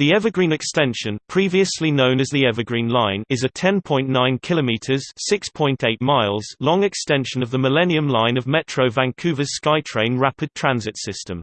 The Evergreen Extension, previously known as the Evergreen Line, is a 10.9 kilometers (6.8 miles) long extension of the Millennium Line of Metro Vancouver's SkyTrain rapid transit system.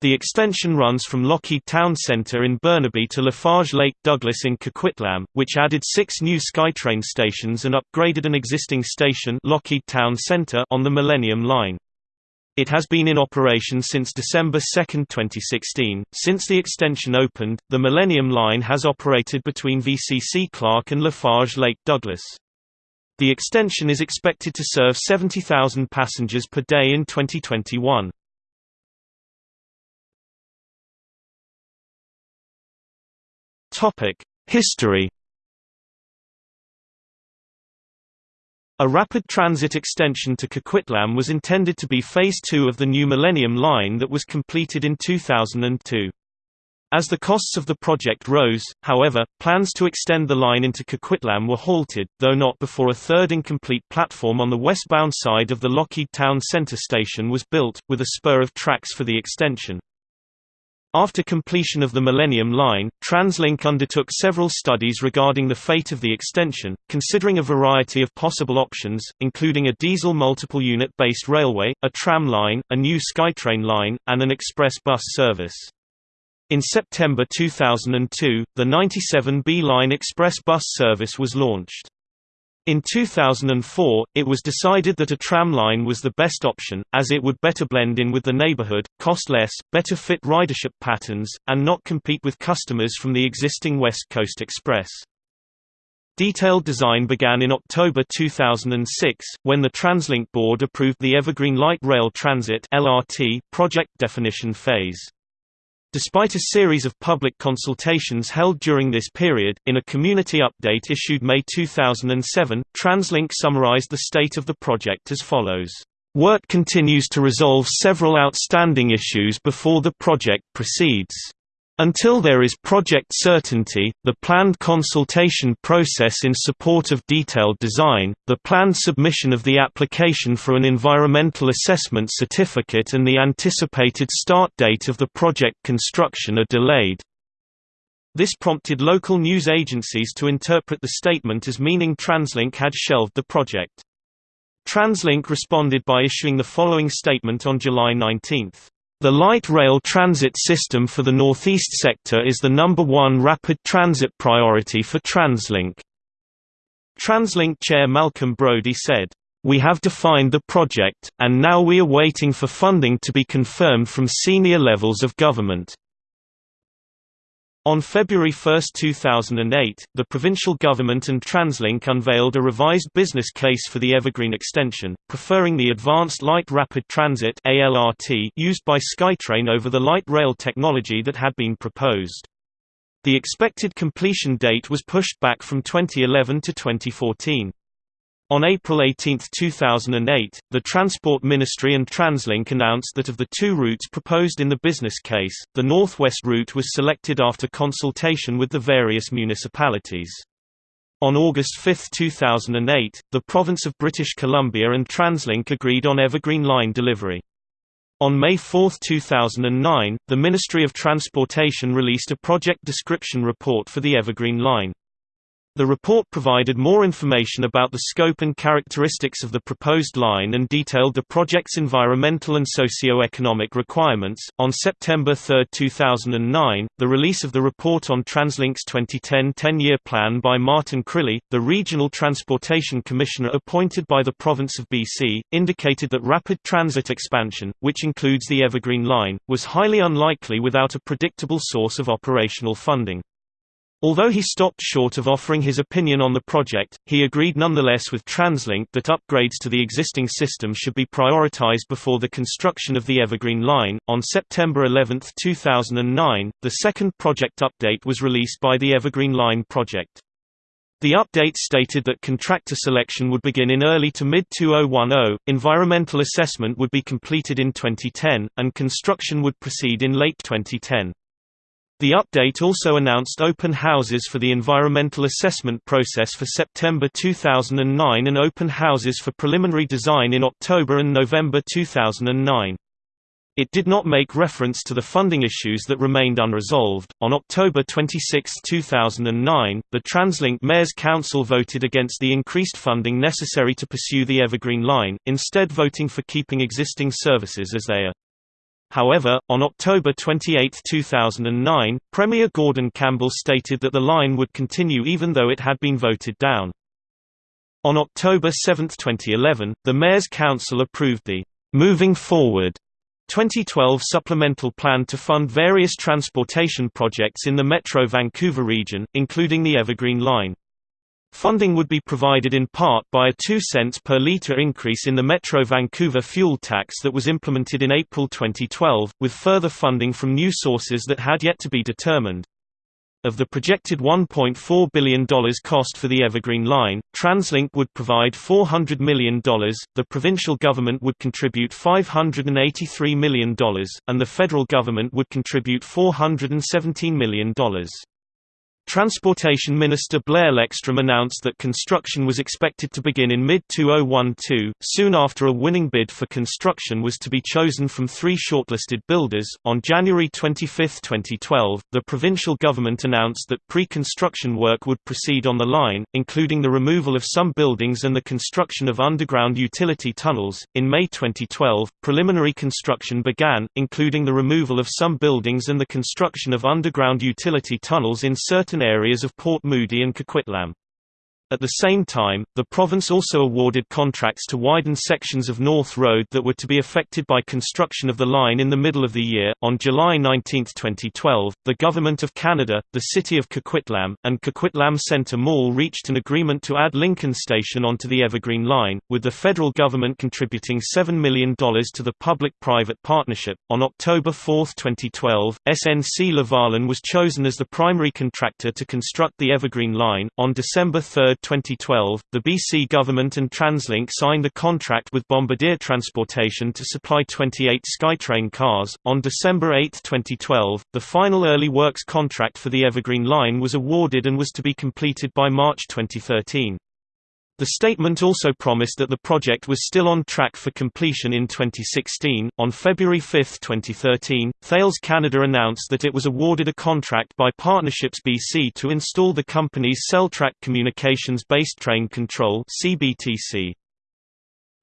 The extension runs from Lougheed Town Centre in Burnaby to Lafarge Lake Douglas in Coquitlam, which added six new SkyTrain stations and upgraded an existing station Lougheed Town Centre on the Millennium Line. It has been in operation since December 2, 2016. Since the extension opened, the Millennium Line has operated between VCC Clark and Lafarge Lake Douglas. The extension is expected to serve 70,000 passengers per day in 2021. Topic: History A rapid transit extension to Coquitlam was intended to be Phase 2 of the new Millennium Line that was completed in 2002. As the costs of the project rose, however, plans to extend the line into Coquitlam were halted, though not before a third incomplete platform on the westbound side of the Lougheed Town Centre station was built, with a spur of tracks for the extension. After completion of the Millennium Line, TransLink undertook several studies regarding the fate of the extension, considering a variety of possible options, including a diesel multiple unit based railway, a tram line, a new SkyTrain line, and an express bus service. In September 2002, the 97B line express bus service was launched. In 2004, it was decided that a tram line was the best option, as it would better blend in with the neighborhood, cost less, better fit ridership patterns, and not compete with customers from the existing West Coast Express. Detailed design began in October 2006, when the TransLink board approved the Evergreen Light Rail Transit project definition phase. Despite a series of public consultations held during this period, in a community update issued May 2007, TransLink summarized the state of the project as follows. Work continues to resolve several outstanding issues before the project proceeds. Until there is project certainty, the planned consultation process in support of detailed design, the planned submission of the application for an environmental assessment certificate and the anticipated start date of the project construction are delayed. This prompted local news agencies to interpret the statement as meaning TransLink had shelved the project. TransLink responded by issuing the following statement on July 19. The light rail transit system for the northeast sector is the number one rapid transit priority for TransLink. TransLink Chair Malcolm Brodie said, "We have defined the project, and now we are waiting for funding to be confirmed from senior levels of government." On February 1, 2008, the provincial government and TransLink unveiled a revised business case for the Evergreen extension, preferring the Advanced Light Rapid Transit used by SkyTrain over the light rail technology that had been proposed. The expected completion date was pushed back from 2011 to 2014. On April 18, 2008, the Transport Ministry and TransLink announced that of the two routes proposed in the business case, the northwest route was selected after consultation with the various municipalities. On August 5, 2008, the province of British Columbia and TransLink agreed on Evergreen Line delivery. On May 4, 2009, the Ministry of Transportation released a project description report for the Evergreen Line. The report provided more information about the scope and characteristics of the proposed line and detailed the project's environmental and socio-economic requirements. On September 3, 2009, the release of the report on TransLink's 2010 10-year plan by Martin Crilly, the Regional Transportation Commissioner appointed by the province of BC, indicated that rapid transit expansion, which includes the Evergreen Line, was highly unlikely without a predictable source of operational funding. Although he stopped short of offering his opinion on the project, he agreed nonetheless with TransLink that upgrades to the existing system should be prioritized before the construction of the Evergreen Line. On September 11, 2009, the second project update was released by the Evergreen Line project. The update stated that contractor selection would begin in early to mid 2010, environmental assessment would be completed in 2010, and construction would proceed in late 2010. The update also announced open houses for the environmental assessment process for September 2009 and open houses for preliminary design in October and November 2009. It did not make reference to the funding issues that remained unresolved. On October 26, 2009, the TransLink Mayor's Council voted against the increased funding necessary to pursue the Evergreen Line, instead voting for keeping existing services as they are. However, on October 28, 2009, Premier Gordon Campbell stated that the line would continue even though it had been voted down. On October 7, 2011, the Mayor's Council approved the Moving Forward 2012 supplemental plan to fund various transportation projects in the Metro Vancouver region, including the Evergreen Line. Funding would be provided in part by a 2 cents per litre increase in the Metro Vancouver fuel tax that was implemented in April 2012, with further funding from new sources that had yet to be determined. Of the projected $1.4 billion cost for the Evergreen Line, TransLink would provide $400 million, the provincial government would contribute $583 million, and the federal government would contribute $417 million. Transportation Minister Blair Lekstrom announced that construction was expected to begin in mid-2012, soon after a winning bid for construction was to be chosen from three shortlisted builders. On January 25, 2012, the provincial government announced that pre-construction work would proceed on the line, including the removal of some buildings and the construction of underground utility tunnels. In May 2012, preliminary construction began, including the removal of some buildings and the construction of underground utility tunnels in certain areas of Port Moody and Coquitlam. At the same time, the province also awarded contracts to widen sections of North Road that were to be affected by construction of the line in the middle of the year. On July 19, 2012, the Government of Canada, the City of Coquitlam, and Coquitlam Centre Mall reached an agreement to add Lincoln Station onto the Evergreen Line, with the federal government contributing $7 million to the public private partnership. On October 4, 2012, SNC Lavalin was chosen as the primary contractor to construct the Evergreen Line. On December 3, 2012, the BC government and TransLink signed a contract with Bombardier Transportation to supply 28 SkyTrain cars. On December 8, 2012, the final early works contract for the Evergreen Line was awarded and was to be completed by March 2013. The statement also promised that the project was still on track for completion in 2016. On February 5, 2013, Thales Canada announced that it was awarded a contract by Partnerships BC to install the company's SelTrac Communications Based Train Control (CBTC).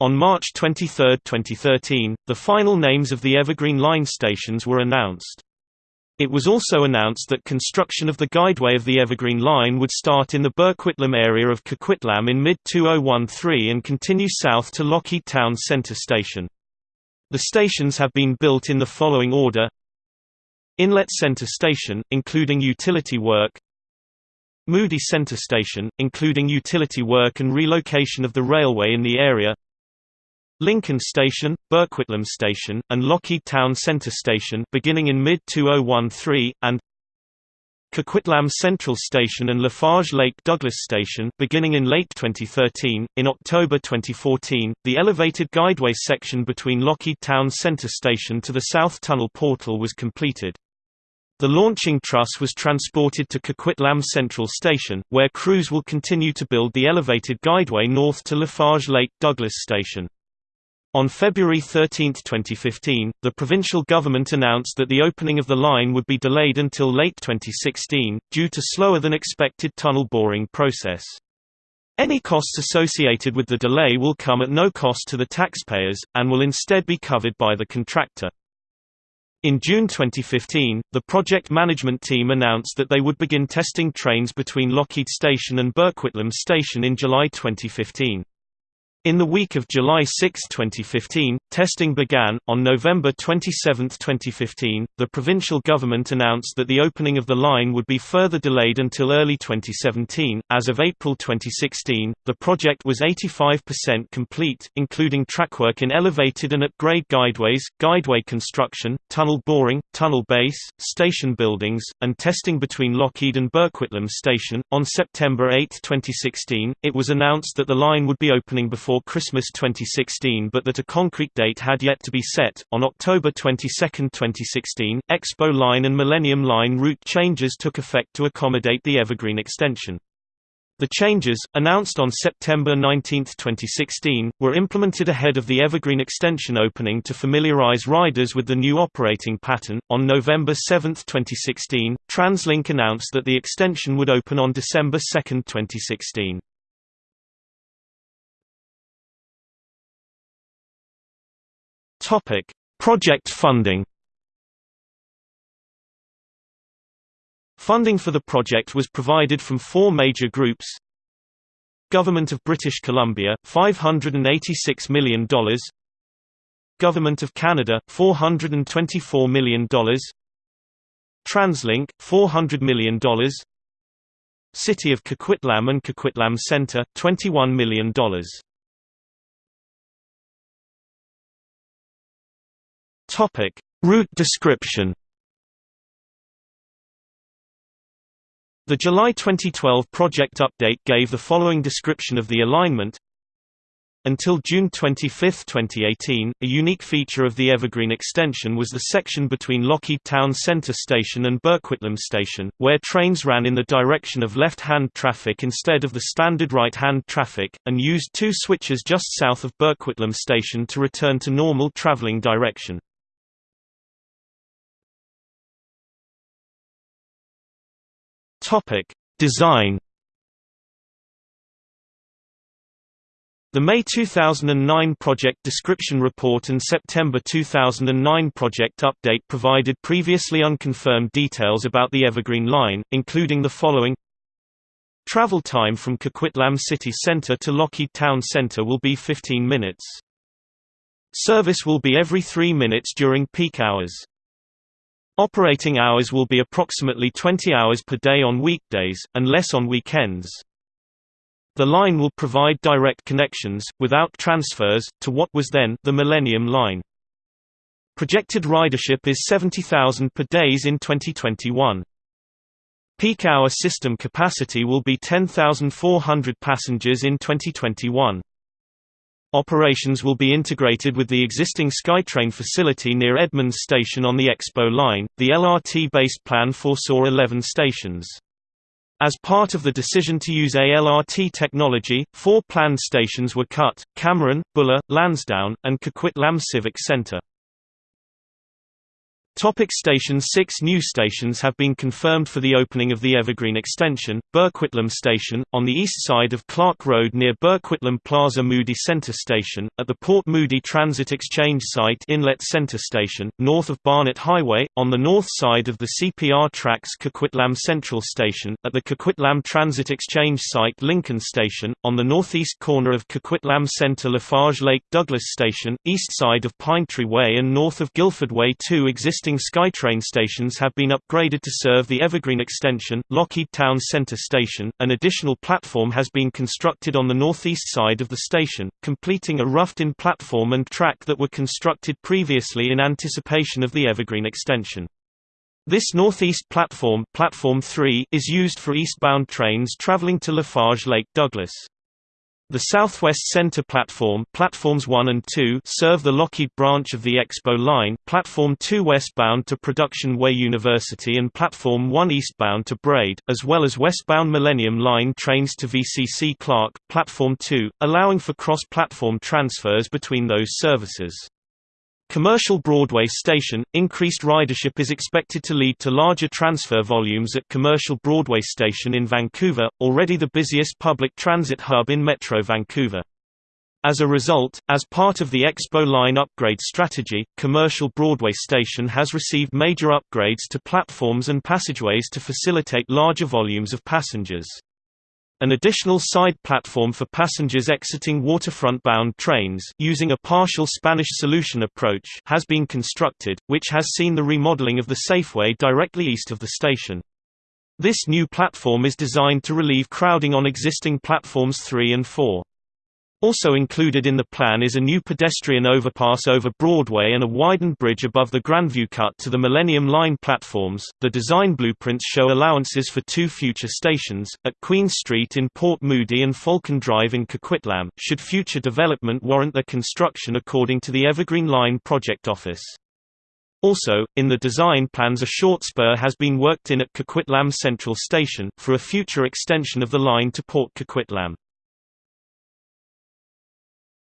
On March 23, 2013, the final names of the Evergreen Line stations were announced. It was also announced that construction of the guideway of the Evergreen Line would start in the Burquitlam area of Coquitlam in mid-2013 and continue south to Lougheed Town Centre Station. The stations have been built in the following order. Inlet Centre Station, including utility work. Moody Centre Station, including utility work and relocation of the railway in the area Lincoln Station, Burquitlam Station, and Lougheed Town Centre Station beginning in mid-2013, and Coquitlam Central Station and Lafarge Lake Douglas Station beginning in late 2013. In October 2014, the elevated guideway section between Lougheed Town Centre Station to the South Tunnel Portal was completed. The launching truss was transported to Coquitlam Central Station, where crews will continue to build the elevated guideway north to Lafarge Lake Douglas Station. On February 13, 2015, the provincial government announced that the opening of the line would be delayed until late 2016, due to slower than expected tunnel boring process. Any costs associated with the delay will come at no cost to the taxpayers, and will instead be covered by the contractor. In June 2015, the project management team announced that they would begin testing trains between Lougheed Station and Burquitlam Station in July 2015. In the week of July 6, 2015, testing began. On November 27, 2015, the provincial government announced that the opening of the line would be further delayed until early 2017. As of April 2016, the project was 85% complete, including trackwork in elevated and at grade guideways, guideway construction, tunnel boring, tunnel base, station buildings, and testing between Lougheed and Burquitlam Station. On September 8, 2016, it was announced that the line would be opening before before Christmas 2016 but that a concrete date had yet to be set. On October 22, 2016, Expo Line and Millennium Line route changes took effect to accommodate the Evergreen extension. The changes, announced on September 19, 2016, were implemented ahead of the Evergreen extension opening to familiarize riders with the new operating pattern. On November 7, 2016, TransLink announced that the extension would open on December 2, 2016. Topic: Project funding. Funding for the project was provided from four major groups. Government of British Columbia, $586 million Government of Canada, $424 million TransLink, $400 million City of Coquitlam and Coquitlam Center, $21 million Route description The July 2012 project update gave the following description of the alignment until June 25, 2018, a unique feature of the Evergreen extension was the section between Lougheed Town Center Station and Burquitlam Station, where trains ran in the direction of left-hand traffic instead of the standard right-hand traffic, and used two switches just south of Burquitlam Station to return to normal traveling direction. Topic: Design. The May 2009 project description report and September 2009 project update provided previously unconfirmed details about the Evergreen Line, including the following Travel time from Coquitlam City Center to Lougheed Town Center will be 15 minutes. Service will be every 3 minutes during peak hours. Operating hours will be approximately 20 hours per day on weekdays, and less on weekends. The line will provide direct connections, without transfers, to what was then the Millennium Line. Projected ridership is 70,000 per days in 2021. Peak hour system capacity will be 10,400 passengers in 2021. Operations will be integrated with the existing SkyTrain facility near Edmonds Station on the Expo line. The LRT-based plan foresaw 11 stations. As part of the decision to use a LRT technology, four planned stations were cut, Cameron, Buller, Lansdowne, and Coquitlam Civic Centre. Topic stations Six new stations have been confirmed for the opening of the Evergreen Extension, Burquitlam Station, on the east side of Clark Road near Burquitlam Plaza Moody Center Station, at the Port Moody Transit Exchange Site Inlet Center Station, north of Barnett Highway, on the north side of the CPR tracks Coquitlam Central Station, at the Coquitlam Transit Exchange Site Lincoln Station, on the northeast corner of Coquitlam Center Lafarge Lake Douglas Station, east side of Pine Tree Way and north of Guildford Way two existing existing SkyTrain stations have been upgraded to serve the Evergreen Extension, Lougheed Town Center Station. An additional platform has been constructed on the northeast side of the station, completing a roughed-in platform and track that were constructed previously in anticipation of the Evergreen Extension. This northeast platform, platform 3, is used for eastbound trains traveling to Lafarge Lake Douglas. The Southwest Center platform platforms 1 and 2 serve the Lougheed branch of the Expo line, Platform 2 westbound to Production Way University and Platform 1 eastbound to Braid, as well as westbound Millennium Line trains to VCC Clark, Platform 2, allowing for cross-platform transfers between those services. Commercial Broadway Station, increased ridership is expected to lead to larger transfer volumes at Commercial Broadway Station in Vancouver, already the busiest public transit hub in Metro Vancouver. As a result, as part of the Expo Line upgrade strategy, Commercial Broadway Station has received major upgrades to platforms and passageways to facilitate larger volumes of passengers. An additional side platform for passengers exiting waterfront-bound trains using a partial Spanish solution approach has been constructed, which has seen the remodeling of the Safeway directly east of the station. This new platform is designed to relieve crowding on existing platforms 3 and 4. Also included in the plan is a new pedestrian overpass over Broadway and a widened bridge above the Grandview cut to the Millennium Line platforms. The design blueprints show allowances for two future stations, at Queen Street in Port Moody and Falcon Drive in Coquitlam, should future development warrant their construction according to the Evergreen Line Project Office. Also, in the design plans a short spur has been worked in at Coquitlam Central Station, for a future extension of the line to Port Coquitlam.